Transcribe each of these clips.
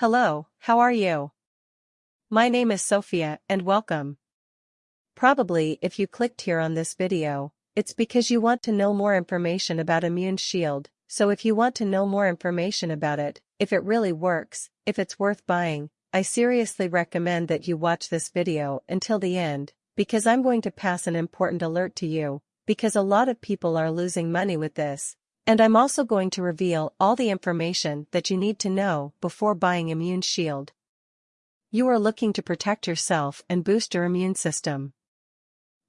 Hello, how are you? My name is Sophia and welcome. Probably if you clicked here on this video, it's because you want to know more information about Immune Shield, so if you want to know more information about it, if it really works, if it's worth buying, I seriously recommend that you watch this video until the end, because I'm going to pass an important alert to you, because a lot of people are losing money with this, and I'm also going to reveal all the information that you need to know before buying Immune Shield. You are looking to protect yourself and boost your immune system.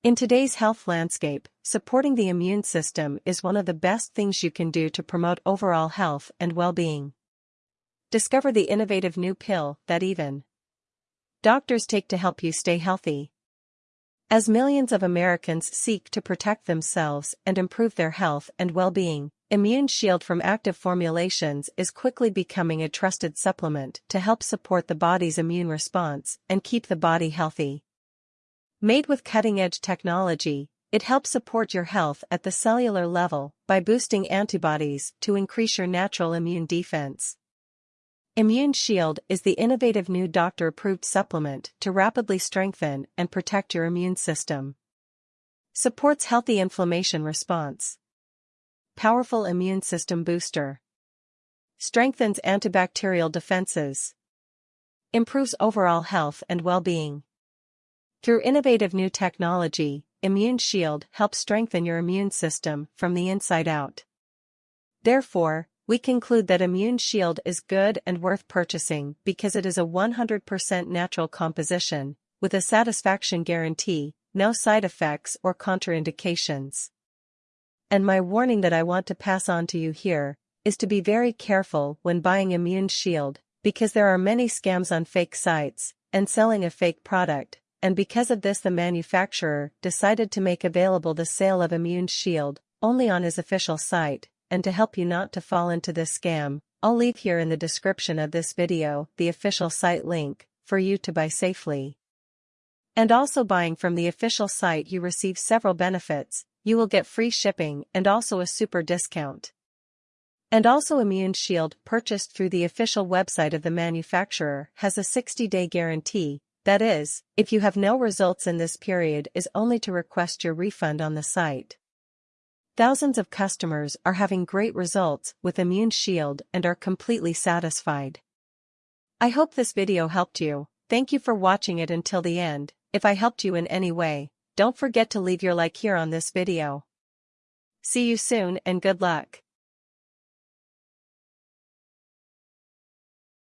In today's health landscape, supporting the immune system is one of the best things you can do to promote overall health and well-being. Discover the innovative new pill that even doctors take to help you stay healthy. As millions of Americans seek to protect themselves and improve their health and well-being, Immune Shield from active formulations is quickly becoming a trusted supplement to help support the body's immune response and keep the body healthy. Made with cutting-edge technology, it helps support your health at the cellular level by boosting antibodies to increase your natural immune defense. Immune Shield is the innovative new doctor-approved supplement to rapidly strengthen and protect your immune system. Supports healthy inflammation response Powerful immune system booster. Strengthens antibacterial defenses. Improves overall health and well-being. Through innovative new technology, Immune Shield helps strengthen your immune system from the inside out. Therefore, we conclude that Immune Shield is good and worth purchasing because it is a 100% natural composition, with a satisfaction guarantee, no side effects or contraindications. And my warning that I want to pass on to you here is to be very careful when buying Immune Shield, because there are many scams on fake sites and selling a fake product, and because of this the manufacturer decided to make available the sale of Immune Shield only on his official site, and to help you not to fall into this scam, I'll leave here in the description of this video the official site link for you to buy safely. And also buying from the official site you receive several benefits, you will get free shipping and also a super discount. And also Immune Shield purchased through the official website of the manufacturer has a 60-day guarantee, that is, if you have no results in this period is only to request your refund on the site. Thousands of customers are having great results with Immune Shield and are completely satisfied. I hope this video helped you, thank you for watching it until the end, if I helped you in any way, don't forget to leave your like here on this video. See you soon and good luck.